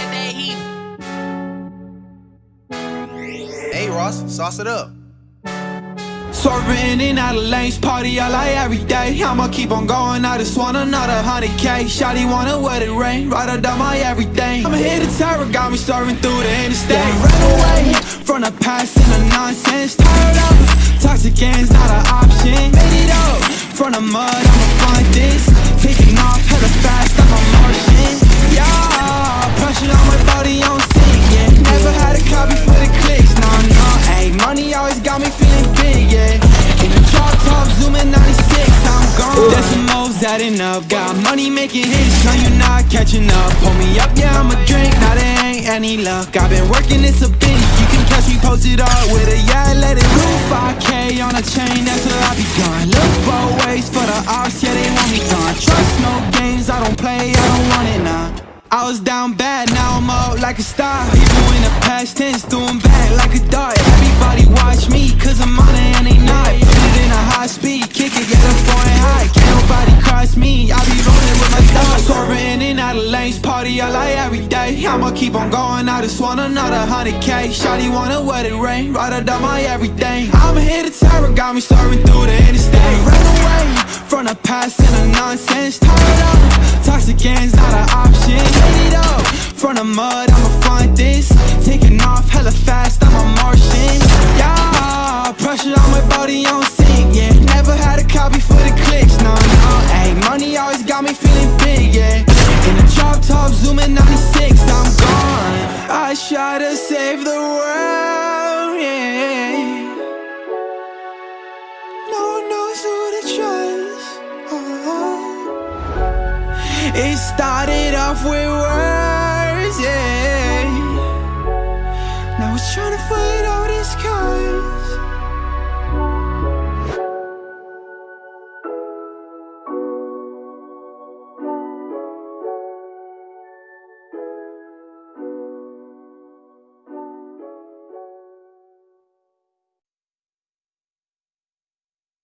eating. Hey, Ross, sauce it up. Swerving in out of lanes, party all like every day. I'ma keep on going, I just want another hundred K. Shotty wanna wet it rain, right up down my everything. I'ma hit the terror, got me serving through the interstate. Ran away from the past and the nonsense. Tired of toxic ends, not an option. Made it up from the mud, Adding up, got money making hits, no you not catching up. Pull me up, yeah, I'ma drink, now there ain't any luck. I've been working this a bitch, you can catch me posted up with a yeah, let it move. 5K on a chain, that's where I be gone. Look both ways for the ops, yeah, they want me gone. Trust no games, I don't play, I don't want it now. I was down bad, now I'm up like a star People in the past tense, doing bad like a dart Everybody me, I be rolling with my dogs. Swerving in out of lanes, party I like every day. I'ma keep on going, I just want another hundred K. Shawty wanna wet it rain, right up down my everything. I'ma hit terror, got me soaring through the interstate. Ran away from the past and the nonsense. Tired of toxic ends, not an option. Made it up from the mud, I'ma find this feeling big, yeah. In the drop top, zooming 96, I'm gone. I try to save the world, yeah. No one knows who to trust oh. It started off with words,